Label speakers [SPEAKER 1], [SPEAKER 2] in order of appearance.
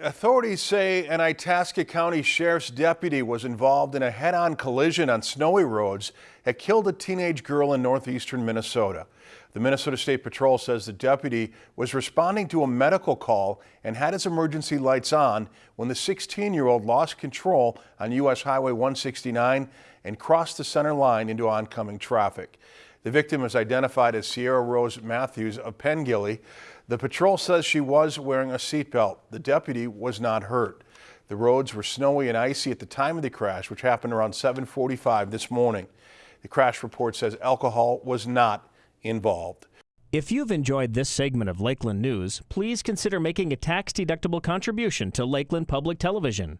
[SPEAKER 1] Authorities say an Itasca County Sheriff's deputy was involved in a head-on collision on snowy roads that killed a teenage girl in northeastern Minnesota. The Minnesota State Patrol says the deputy was responding to a medical call and had his emergency lights on when the 16-year-old lost control on U.S. Highway 169 and crossed the center line into oncoming traffic. The victim is identified as Sierra Rose Matthews of Pengilly. The patrol says she was wearing a seatbelt. The deputy was not hurt. The roads were snowy and icy at the time of the crash, which happened around 745 this morning. The crash report says alcohol was not involved.
[SPEAKER 2] If you've enjoyed this segment of Lakeland News, please consider making a tax-deductible contribution to Lakeland Public Television.